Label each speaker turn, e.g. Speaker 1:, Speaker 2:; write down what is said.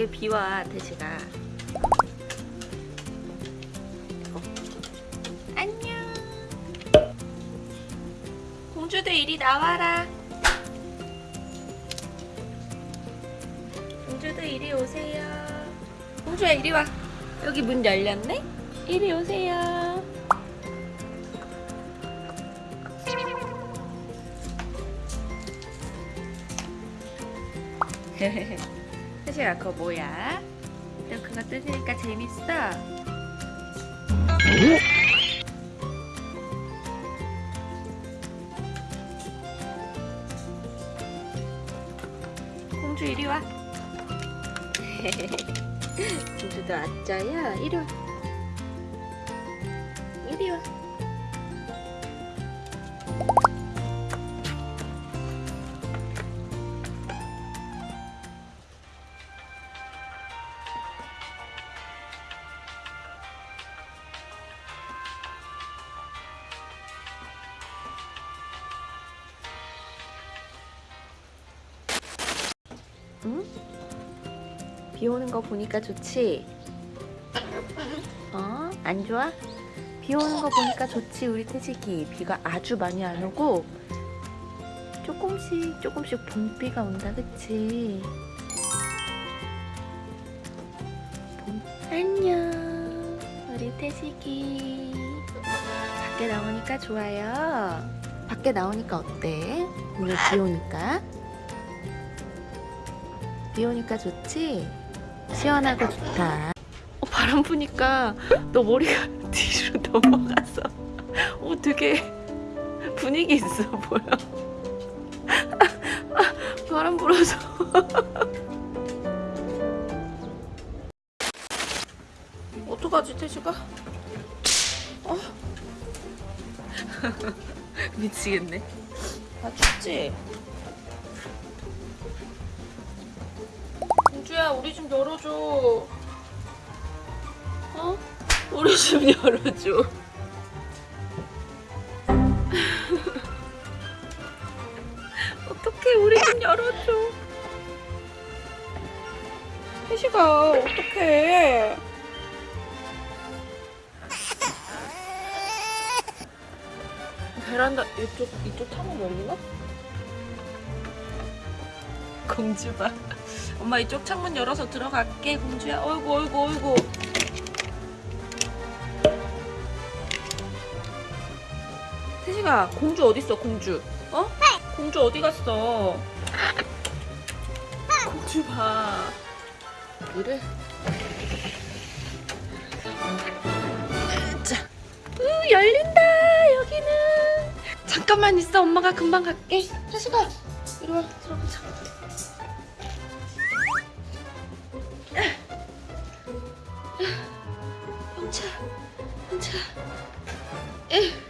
Speaker 1: 밖에 비와 어. 안녕. 공주들 이리 나와라. 공주들 이리 오세요. 공주야 이리 와. 여기 문 열렸네? 이리 오세요 태식아 그거 뭐야? 너 그거 뜯으니까 재밌어? 공주 이리 와 공주도 왔자야 이리 와 응? 비 오는 거 보니까 좋지? 어? 안 좋아? 비 오는 거 보니까 좋지 우리 태식이 비가 아주 많이 안 오고 조금씩 조금씩 봄비가 온다 그치? 봄. 안녕 우리 태식이 밖에 나오니까 좋아요 밖에 나오니까 어때? 오늘 비 오니까 비 오니까 좋지? 시원하고 좋다. 어, 바람 부니까 너 머리가 뒤로 넘어가서 어, 되게 분위기 있어 보여. 바람 불어서. 어떡하지, 태식아? 어? 미치겠네. 아, 춥지? 공주야 우리 좀 열어줘. 어? 우리 좀 열어줘. 어떡해 우리 좀 열어줘. 혜시가 어떡해. 베란다 이쪽 이쪽 창문 열리나? 공주 봐 엄마 이쪽 창문 열어서 들어갈게 공주야. 어이구 어이구 어이구. 태식아 공주 어딨어 공주? 어? 공주 어디 갔어? 공주 봐. 여기를 자. 으, 열린다 여기는. 잠깐만 있어. 엄마가 금방 갈게. 태식아 이리 와. 들어가자 えっ。